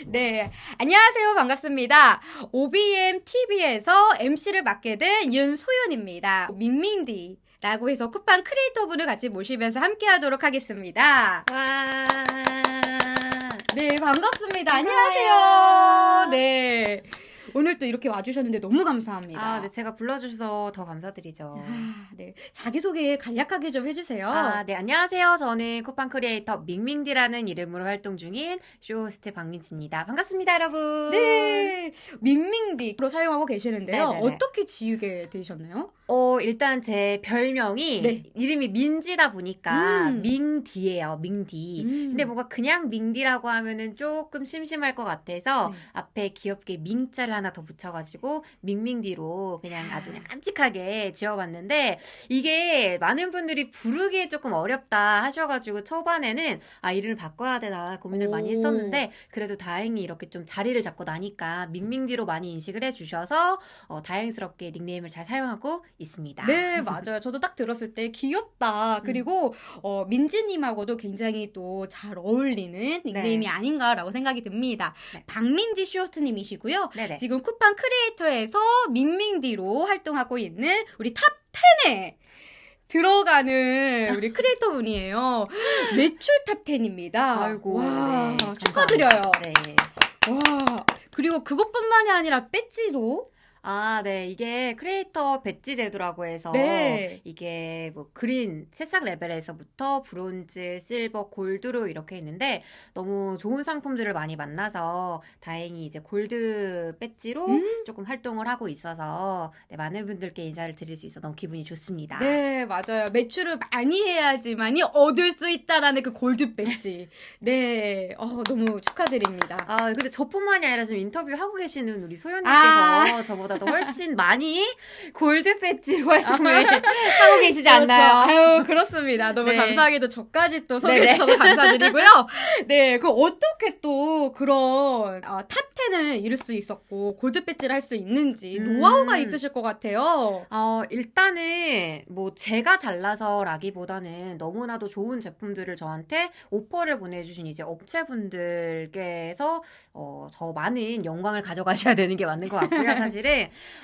네, 안녕하세요. 반갑습니다. OBM TV에서 MC를 맡게 된 윤소연입니다. 밍밍디. 라고 해서 쿠팡 크리에이터 분을 같이 모시면서 함께 하도록 하겠습니다. 와. 네, 반갑습니다. 안녕하세요. 네. 오늘 또 이렇게 와주셨는데 너무 감사합니다. 아, 네, 제가 불러주셔서 더 감사드리죠. 아, 네. 자기소개 간략하게 좀 해주세요. 아, 네, 안녕하세요. 저는 쿠팡 크리에이터 밍밍디라는 이름으로 활동 중인 쇼호스트 박민지입니다. 반갑습니다, 여러분. 네. 민민디로 사용하고 계시는데요. 네네네. 어떻게 지우게 되셨나요? 어, 일단 제 별명이 네. 이름이 민지다 보니까 음. 밍디예요, 밍디. 음. 근데 뭔가 그냥 밍디라고 하면은 조금 심심할 것 같아서 네. 앞에 귀엽게 밍자를 하나 더 붙여가지고 밍밍디로 그냥 아주 그냥 깜찍하게 지어봤는데 이게 많은 분들이 부르기에 조금 어렵다 하셔가지고 초반에는 아 이름을 바꿔야 되나 고민을 많이 오. 했었는데 그래도 다행히 이렇게 좀 자리를 잡고 나니까 밍밍디로 많이 인식을 해주셔서 어, 다행스럽게 닉네임을 잘 사용하고 있습니다. 네, 맞아요. 저도 딱 들었을 때 귀엽다. 그리고 어, 민지님하고도 굉장히 또 잘 어울리는 닉네임이 아닌가라고 생각이 듭니다. 네. 박민지 쇼호스트님이시고요. 네네. 지금 쿠팡 크리에이터에서 밍밍디로 활동하고 있는 우리 탑 10에 들어가는 우리 크리에이터 분이에요. 매출 탑 10입니다. 아이고 와, 네, 축하드려요. 네. 와, 그리고 그것뿐만이 아니라 배지도 아, 네. 이게 크리에이터 배지 제도라고 해서 네. 이게 뭐 그린 새싹 레벨에서부터 브론즈, 실버, 골드로 이렇게 있는데 너무 좋은 상품들을 많이 만나서 다행히 이제 골드 배지로 음. 조금 활동을 하고 있어서 네, 많은 분들께 인사를 드릴 수 있어 너무 기분이 좋습니다. 네, 맞아요. 매출을 많이 해야지만이 얻을 수 있다라는 그 골드 배지. 네, 어, 너무 축하드립니다. 아, 근데 저뿐만이 아니라 지금 인터뷰 하고 계시는 우리 소연님께서 아. 저보다 도 훨씬 많이 골드 배지 활동을 하고 계시지 않나요? 그렇죠. 아유, 그렇습니다. 너무 네. 감사하게도 저까지 또 네네. 소개해주셔서 감사드리고요. 네, 그 어떻게 또 그런 아, 탑10을 이룰 수 있었고, 골드 배지를 할 수 있는지 음. 노하우가 있으실 것 같아요. 어, 일단은 뭐 제가 잘나서라기보다는 너무나도 좋은 제품들을 저한테 오퍼를 보내주신 이제 업체분들께서 어, 더 많은 영광을 가져가셔야 되는 게 맞는 것 같고요. 사실은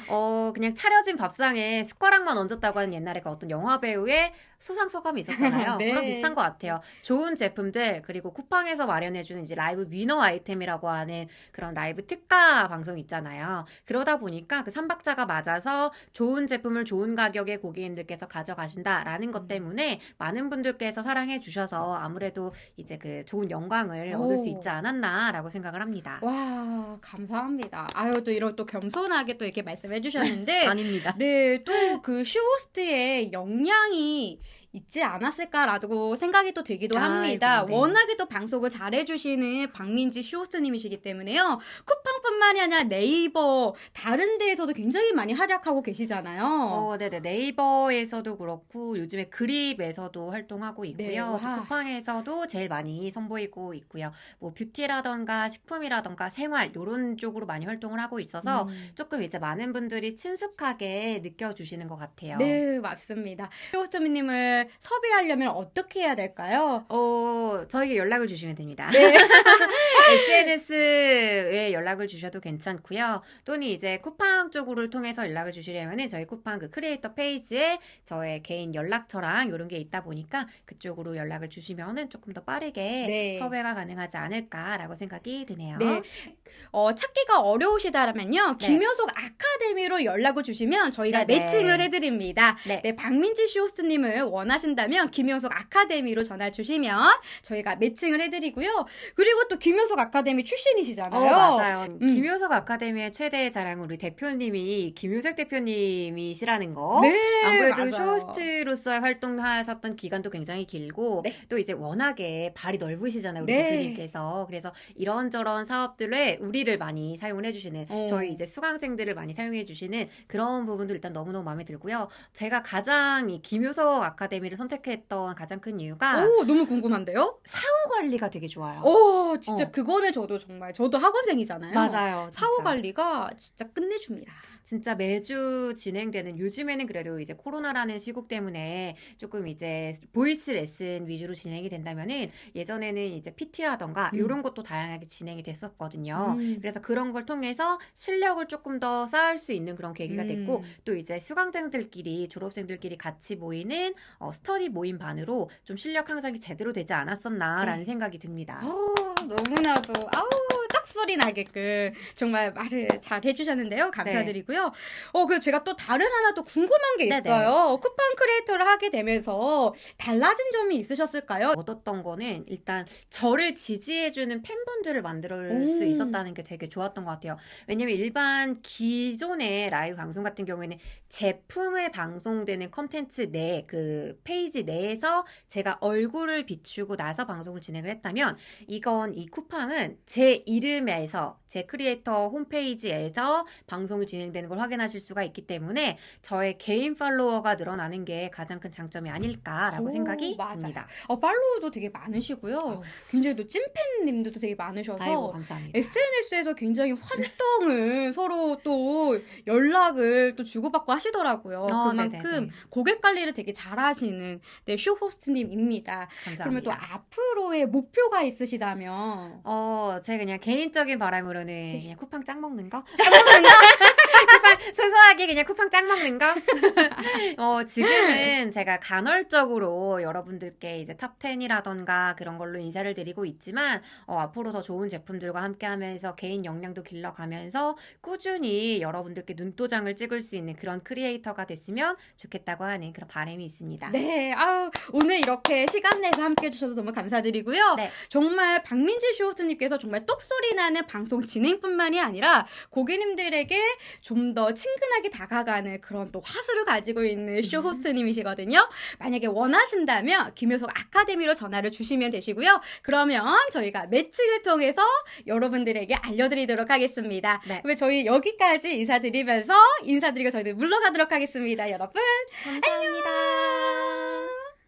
어, 그냥 차려진 밥상에 숟가락만 얹었다고 하는 옛날에 그 어떤 영화 배우의 수상 소감이 있었잖아요. 네. 그런 비슷한 것 같아요. 좋은 제품들 그리고 쿠팡에서 마련해주는 이제 라이브 위너 아이템이라고 하는 그런 라이브 특가 방송 있잖아요. 그러다 보니까 그 삼박자가 맞아서 좋은 제품을 좋은 가격에 고객님들께서 가져가신다라는 음. 것 때문에 많은 분들께서 사랑해 주셔서 아무래도 이제 그 좋은 영광을 얻을 수 오. 있지 않았나라고 생각을 합니다. 와, 감사합니다. 아유, 또 이런 또 겸손하게 또 이렇게 말씀해 주셨는데, 아닙니다. 네, 또 그 쇼호스트의 역량이 있지 않았을까라고 생각이 또 들기도 합니다. 아이고, 네. 워낙에 또 방송을 잘해주시는 박민지 쇼호스트님이시기 때문에요. 쿠팡뿐만이 아니라 네이버 다른 데에서도 굉장히 많이 활약하고 계시잖아요. 어, 네네. 네이버에서도 그렇고, 요즘에 그립에서도 활동하고 네, 있고요. 와. 쿠팡에서도 제일 많이 선보이고 있고요. 뭐, 뷰티라던가 식품이라던가 생활, 요런 쪽으로 많이 활동을 하고 있어서 음. 조금 이제 많은 분들이 친숙하게 느껴주시는 것 같아요. 네, 맞습니다. 쇼호스트님 을 섭외하려면 어떻게 해야 될까요? 어, 저에게 연락을 주시면 됩니다. 네. SNS에 연락을 주셔도 괜찮고요. 또는 이제 쿠팡 쪽으로 통해서 연락을 주시려면은 저희 쿠팡 그 크리에이터 페이지에 저의 개인 연락처랑 이런 게 있다 보니까 그쪽으로 연락을 주시면은 조금 더 빠르게 네. 섭외가 가능하지 않을까라고 생각이 드네요. 네. 어, 찾기가 어려우시다면요. 네. 김효석 아카데미로 연락을 주시면 저희가 네네. 매칭을 해드립니다. 네. 네, 박민지 쇼호스님을 원하 신다면 김효석 아카데미로 전화 주시면 저희가 매칭을 해드리고요. 그리고 또 김효석 아카데미 출신이시잖아요. 어, 맞아요. 음. 김효석 아카데미의 최대 자랑 우리 대표님이 김효석 대표님이시라는 거. 네, 아무래도. 쇼호스트로서의 활동하셨던 기간도 굉장히 길고 네. 또 이제 워낙에 발이 넓으시잖아요 우리 네. 대표님께서 그래서 이런저런 사업들에 우리를 많이 사용을 해주시는 어. 저희 이제 수강생들을 많이 사용해주시는 그런 부분도 일단 너무너무 마음에 들고요 제가 가장 이 김효석 아카데미 를 선택했던 가장 큰 이유가 오, 너무 궁금한데요? 사후 관리가 되게 좋아요 오, 진짜 어. 그거는 저도 정말 저도 학원생이잖아요. 맞아요 진짜. 사후 관리가 진짜 끝내줍니다. 진짜 매주 진행되는 요즘에는 그래도 이제 코로나라는 시국 때문에 조금 이제 보이스 레슨 위주로 진행이 된다면은 예전에는 이제 PT라던가 음. 이런 것도 다양하게 진행이 됐었거든요. 음. 그래서 그런 걸 통해서 실력을 조금 더 쌓을 수 있는 그런 계기가 음. 됐고 또 이제 수강생들끼리 졸업생들끼리 같이 모이는 어, 스터디 모임 반으로 좀 실력 향상이 제대로 되지 않았었나라는 네. 생각이 듭니다. 어, 너무나도 아우 똑소리 나게끔 정말 말을 잘 해주셨는데요. 감사드리고요. 어, 그리고 제가 또 다른 하나 또 궁금한 게. 있어요. 쿠팡 크리에이터를 하게 되면서 달라진 점이 있으셨을까요? 얻었던 거는 일단 저를 지지해주는 팬분들을 만들 수 음. 있었다는 게 되게 좋았던 것 같아요. 왜냐면 일반 기존의 라이브 방송 같은 경우에는 제품을 방송되는 컨텐츠 내, 그 페이지 내에서 제가 얼굴을 비추고 나서 방송을 진행을 했다면 이건 이 쿠팡은 제 이름에서 제 크리에이터 홈페이지에서 방송이 진행되는 걸 확인하실 수가 있기 때문에 저의 개인 팔로워가 늘어나는 게 가장 큰 장점이 아닐까라고 오, 생각이 맞아요. 듭니다. 어, 팔로우도 되게 많으시고요. 어우. 굉장히 또 찐팬님들도 되게 많으셔서 아이고 감사합니다. SNS에서 굉장히 활동을 서로 또 연락을 또 주고받고 하시더라고요. 어, 그만큼 네네네. 고객 관리를 되게 잘하시는 네, 쇼 호스트님입니다. 감사합니다. 그러면 또 앞으로의 목표가 있으시다면 어, 제 그냥 개인적인 바람으로는 네. 그냥 쿠팡 짱 먹는 거? 짱 먹는 거? 쿠팡, 소소하게 그냥 쿠팡 짱 먹는 거? 어, 지금은 제가 간헐적으로 여러분들께 이제 탑10이라던가 그런 걸로 인사를 드리고 있지만, 어, 앞으로 더 좋은 제품들과 함께 하면서 개인 역량도 길러가면서 꾸준히 여러분들께 눈도장을 찍을 수 있는 그런 크리에이터가 됐으면 좋겠다고 하는 그런 바람이 있습니다. 네, 아우 오늘 이렇게 시간 내서 함께 해주셔서 너무 감사드리고요. 네. 정말 박민지 쇼호스님께서 정말 똑소리 나는 방송 진행뿐만이 아니라 고객님들에게 좀 더 친근하게 다가가는 그런 또 화수를 가지고 있는 쇼 호스트님이시거든요. 만약에 원하신다면 김효석 아카데미로 전화를 주시면 되시고요. 그러면 저희가 매칭을 통해서 여러분들에게 알려드리도록 하겠습니다. 네. 그러면 저희 여기까지 인사드리면서 인사드리고 저희들 물러가도록 하겠습니다. 여러분. 감사합니다.